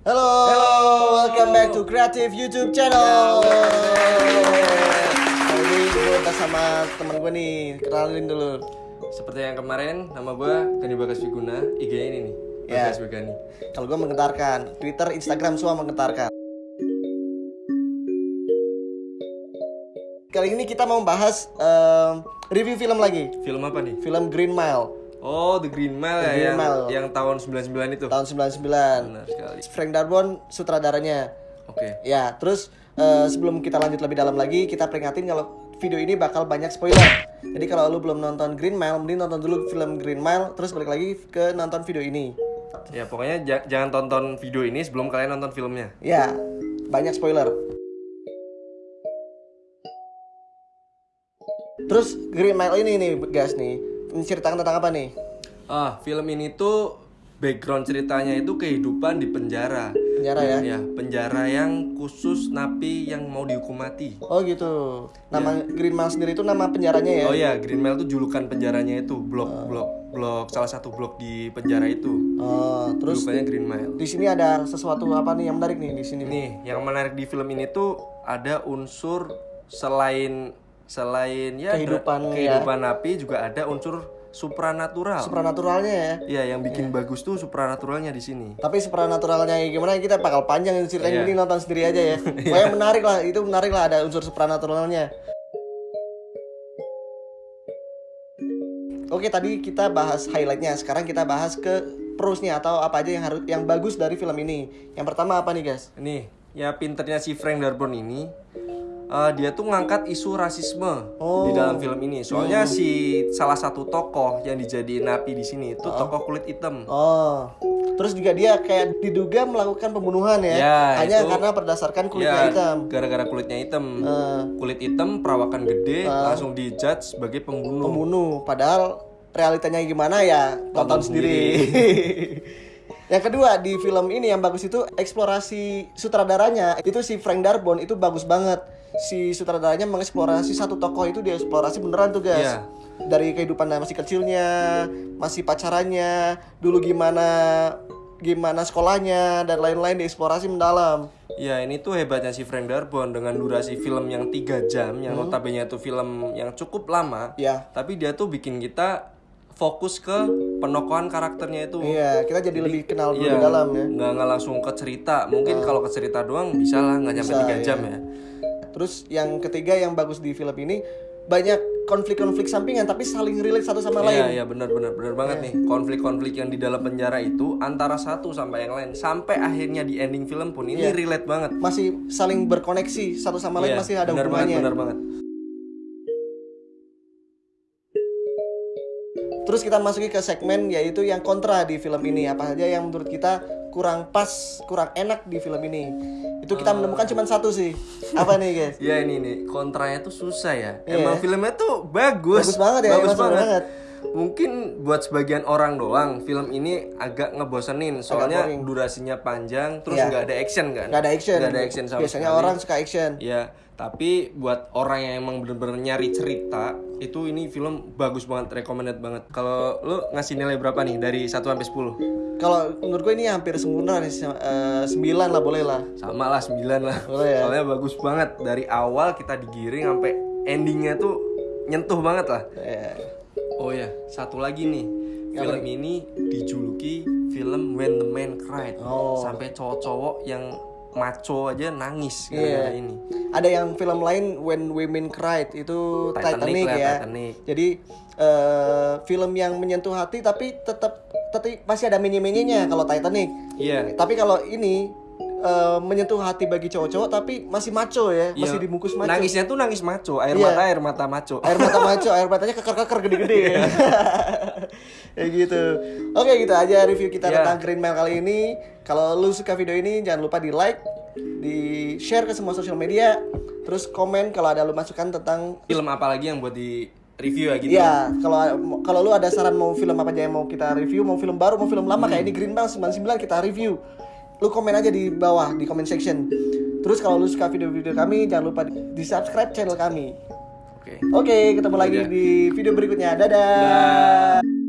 Halo, welcome back to Creative YouTube Channel. Kali ini gue udah sama temen gue nih, kenalin dulu. Seperti yang kemarin, nama gue Gani Bagas Viguna, IG ini nih, Ya. Bagas Vigani. Kalau gue menggetarkan, Twitter, Instagram semua menggetarkan. Kali ini kita mau bahas em, review film lagi, Film apa nih? film Green Mile Oh, The Green Mile The ya, Green yang, Mile. yang tahun 99 itu. tahun 99. Benar sekali. Frank Darabont sutradaranya. Oke. Ya, terus eh, sebelum kita lanjut lebih dalam lagi, kita peringatin kalau video ini bakal banyak spoiler. Jadi kalau lu belum nonton Green Mile, mending nonton dulu film Green Mile, terus balik lagi ke nonton video ini. Ya, pokoknya ja- jangan tonton video ini sebelum kalian nonton filmnya. Ya, banyak spoiler. Terus Green Mile ini nih, guys nih, menceritakan tentang apa nih? Ah, film ini tuh background ceritanya itu kehidupan di penjara. Penjara ya? Ya, penjara yang khusus napi yang mau dihukum mati. Oh gitu. Nama Green Mile sendiri itu nama penjaranya ya? Oh ya, Green Mile itu julukan penjaranya itu, blok blok blok salah satu blok di penjara itu. Oh, terus Julukannya Green Mile. di sini ada sesuatu apa nih yang menarik nih di sini? Nih, yang menarik di film ini tuh ada unsur selain selain ya Kehidupan, dra- ya. kehidupan napi juga ada unsur supranatural. Supranaturalnya ya. Iya, yang bikin bagus tuh supranaturalnya di sini. Tapi supranaturalnya gimana kita bakal panjang ini ceritanya Iya. ini nonton sendiri aja ya. Pokoknya menarik lah, itu menarik lah ada unsur supranaturalnya. Oke, tadi kita bahas highlightnya. Sekarang kita bahas ke plusnya atau apa aja yang harus yang bagus dari film ini. Yang pertama apa nih, guys? Nih, ya pinternya si Frank Darabont ini eh, dia tuh ngangkat isu rasisme Oh. di dalam film ini. Soalnya si salah satu tokoh yang dijadiin napi di sini itu tokoh kulit hitam. Oh. Terus juga dia kayak diduga melakukan pembunuhan ya. Ya, Hanya itu- karena berdasarkan kulitnya Ya, hitam. gara-gara kulitnya hitam. Eh, Kulit hitam, perawakan gede, langsung dijudge sebagai pembunuh. pembunuh padahal realitanya gimana ya tonton, Tonton sendiri. yang kedua di film ini yang bagus itu eksplorasi sutradaranya itu si Frank Darabont itu bagus banget si sutradaranya mengeksplorasi satu tokoh itu dia eksplorasi beneran tuh guys Iya. dari kehidupan masih kecilnya masih pacarannya dulu gimana gimana sekolahnya dan lain-lain dieksplorasi mendalam Ya ini tuh hebatnya si Frank Darabont dengan durasi film yang tiga jam, yang notabene itu film yang cukup lama. ya Tapi dia tuh bikin kita fokus ke penokohan karakternya itu. iya kita jadi lebih kenal dulu Iya, dalam ya nggak nggak langsung ke cerita. Mungkin kalau ke cerita doang bisa lah nggak nyampe tiga iya. jam ya. Terus yang ketiga yang bagus di film ini banyak konflik-konflik sampingan tapi saling relate satu sama Iya lain. iya benar benar benar banget nih konflik-konflik yang di dalam penjara itu antara satu sampai yang lain sampai akhirnya di ending film pun ini relate banget. Masih saling berkoneksi satu sama lain Iya, masih ada benar banget hubungannya. benar banget. Terus kita masuki ke segmen yaitu yang kontra di film ini. Apa saja yang menurut kita kurang pas, kurang enak di film ini. Itu kita menemukan cuma satu sih. Apa nih, guys? Ya ini nih kontranya tuh susah ya. Iya. Emang filmnya tuh bagus. Bagus banget ya, Bagus banget. banget. Mungkin buat sebagian orang doang film ini agak ngebosenin soalnya boring. durasinya panjang terus Iya. nggak ada action kan. Nggak ada action. Nggak ada action sama Biasanya sekali. orang suka action. Ya, tapi buat orang yang emang bener-bener nyari cerita itu ini film bagus banget, recommended banget. Kalau lu ngasih nilai berapa nih dari 1 sampai 10? Kalau menurut gue ini hampir sempurna nih, eh, 9 lah boleh lah. Sama lah 9 lah. Boleh ya? Soalnya bagus banget dari awal kita digiring sampai endingnya tuh nyentuh banget lah. Eh, Oh ya, satu lagi nih. Film ini dijuluki film When the Man Cried. Oh. Sampai cowok-cowok yang maco aja nangis gara-gara ini. Ada yang film lain When Women Cried itu Titanic, Titanic lah, ya. Titanic. Jadi eh, film yang menyentuh hati tapi tetap tetap masih ada menye-menyenya kalau Titanic. Iya. Tapi kalau ini eh, menyentuh hati bagi cowok-cowok tapi masih maco ya, masih Iya. dibungkus maco. Nangisnya tuh nangis maco, air Iya. mata air mata maco. Air mata maco, air matanya keker-keker gede-gede ya. ya gitu. Oke, gitu aja review kita Iya. tentang Green Mile kali ini. Kalau lu suka video ini jangan lupa di like, di share ke semua sosial media, terus komen kalau ada lu masukan tentang Film apa lagi yang buat di review ya gitu. Iya, kalau kalau lu ada saran mau film apa aja yang mau kita review, mau film baru, mau film lama kayak ini Green Mile 99 kita review. Lu komen aja di bawah di comment section. Terus kalau lu suka video-video kami, jangan lupa di, subscribe channel kami. Oke. Oke, ketemu lagi Dadah. di video berikutnya. Dadah. Dah.